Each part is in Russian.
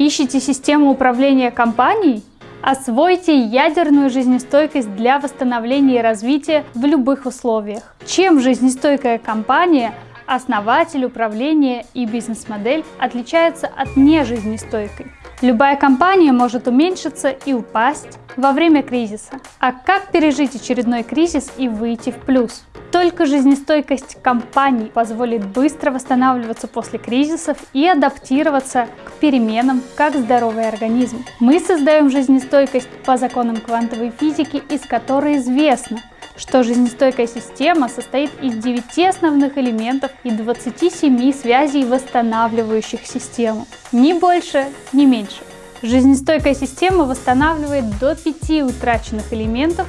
Ищите систему управления компанией? Освойте ядерную жизнестойкость для восстановления и развития в любых условиях. Чем жизнестойкая компания, основатель, управление и бизнес-модель отличаются от нежизнестойкой? Любая компания может уменьшиться и упасть во время кризиса. А как пережить очередной кризис и выйти в плюс? Только жизнестойкость компаний позволит быстро восстанавливаться после кризисов и адаптироваться к переменам, как здоровый организм. Мы создаем жизнестойкость по законам квантовой физики, из которой известно, что жизнестойкая система состоит из 9 основных элементов и 27 связей, восстанавливающих систему. Ни больше, ни меньше. Жизнестойкая система восстанавливает до 5 утраченных элементов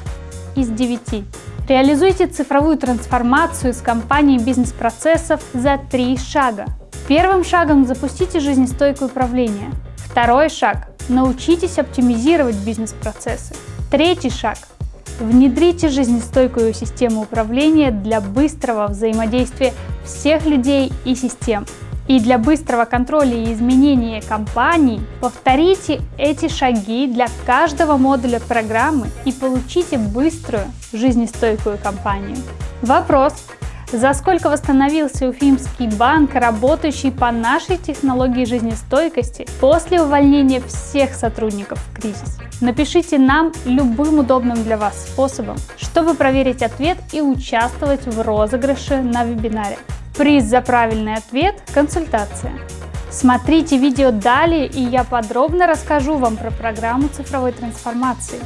из 9. Реализуйте цифровую трансформацию с компанией бизнес-процессов за три шага. Первым шагом запустите жизнестойкое управление. Второй шаг – научитесь оптимизировать бизнес-процессы. Третий шаг – внедрите жизнестойкую систему управления для быстрого взаимодействия всех людей и систем. И для быстрого контроля и изменения компаний повторите эти шаги для каждого модуля программы и получите быструю, жизнестойкую компанию. Вопрос. За сколько восстановился Уфимский банк, работающий по нашей технологии жизнестойкости после увольнения всех сотрудников в кризис? Напишите нам любым удобным для вас способом, чтобы проверить ответ и участвовать в розыгрыше на вебинаре. Приз за правильный ответ – консультация. Смотрите видео далее, и я подробно расскажу вам про программу цифровой трансформации.